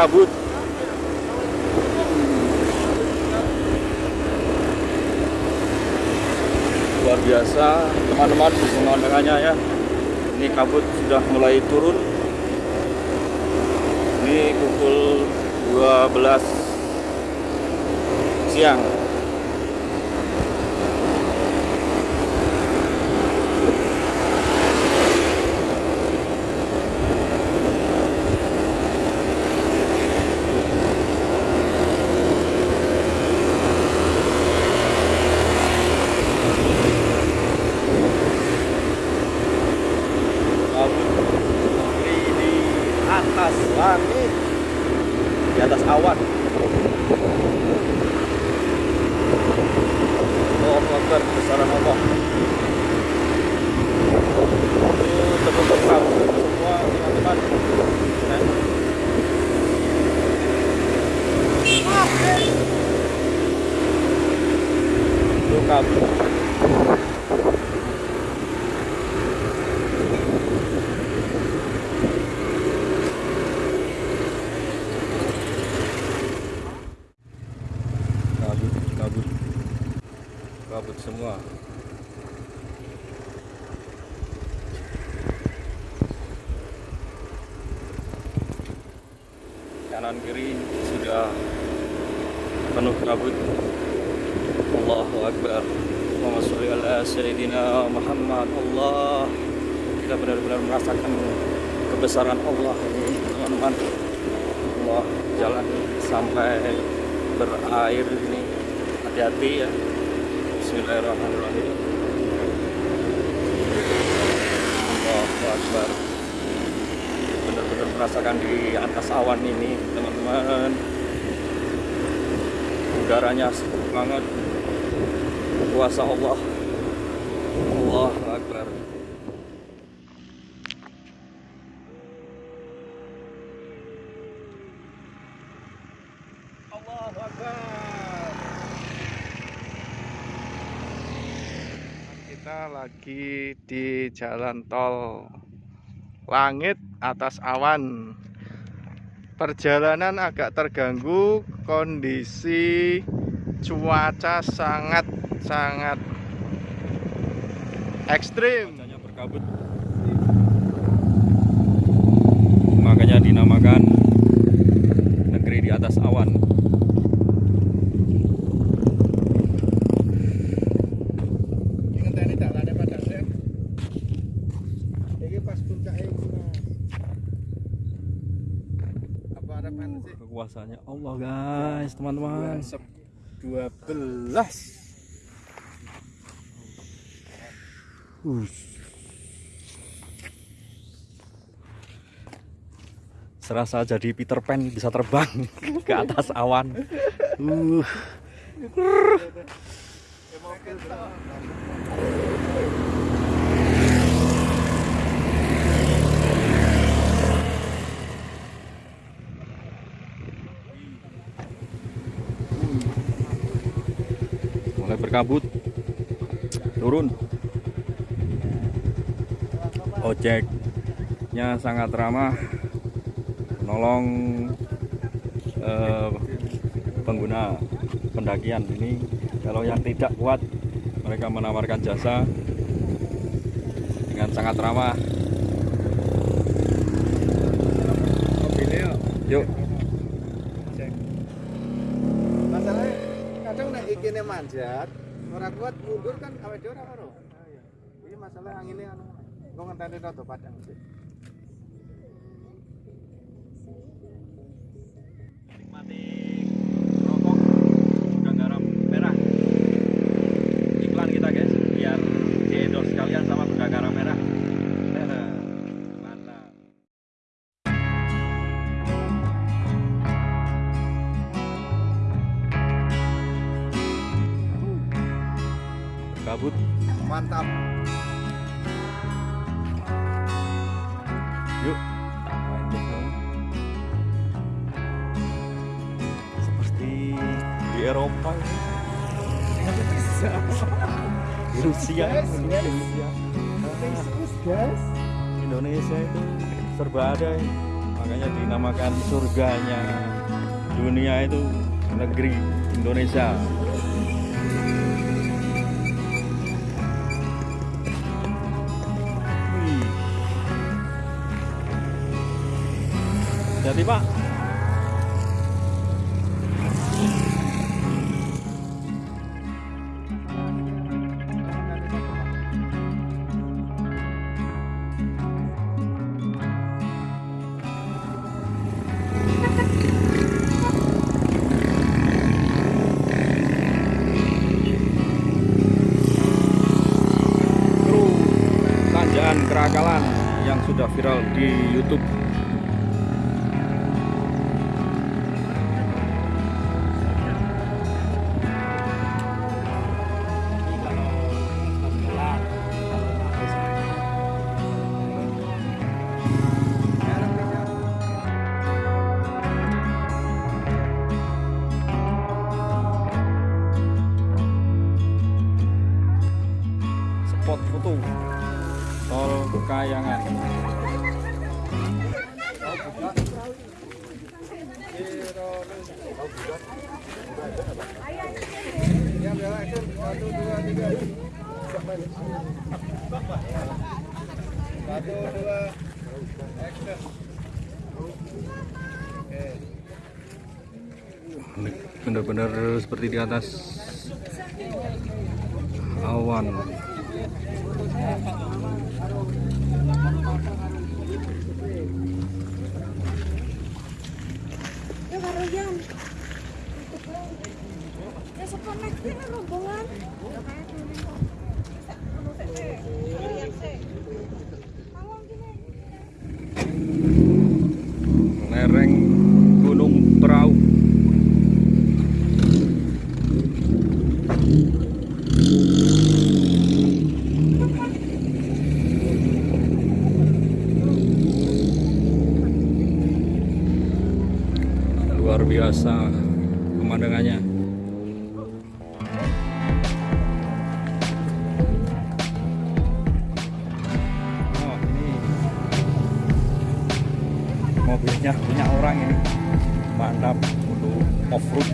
berkabut luar biasa teman-teman pemandangannya ya. Ini kabut sudah mulai turun. Ini pukul 12 siang atas langit di atas awan Allah Akbar besaran Allah itu terbentuk kabut semua teman-teman nah. itu kabut kabut kabut kabut semua. Kanan kiri sudah penuh kabut Allahu Akbar. Muhammad. Allah. Kita benar-benar merasakan kebesaran Allah teman-teman. Allah jalan sampai berair ini. Hati-hati ya Bismillahirrahmanirrahim. Allahu Akbar. Benar-benar merasakan di atas awan ini teman-teman. Udaranya sejuk banget. Kuasa Allah. Allahu Akbar Allahu Akbar Kita lagi di jalan tol Langit atas awan. Perjalanan agak terganggu kondisi cuaca sangat sangat ekstrim. Berkabut makanya dinamakan negeri di atas awan Ngenteni dalane padang sih. Iki pas puncake Sih? kekuasaannya Allah guys teman-teman. 12 serasa jadi Peter Pan bisa terbang ke atas awan. Uh. Mulai berkabut turun. Ojeknya sangat ramah. Menolong eh, pengguna pendakian ini. Kalau yang tidak kuat mereka menawarkan jasa dengan sangat ramah. Yuk kadang nek ikine manjat ora kuat mundur kan awake dhewe ora ora. Ini masalah anginnya anu kok ngenteni rada padang sih kabut. Mantap. Yuk. Seperti di Eropa di Rusia. Guys. Indonesia itu serba ada ini. makanya dinamakan surganya. Dunia itu negeri Indonesia jadi pak. Kerakalan yang sudah viral di YouTube Kayangan Ya, ya. Satu, dua, benar-benar seperti di atas awan Thank you. Luar biasa pemandangannya. Oh ini mobilnya punya orang ini. Mantap untuk off road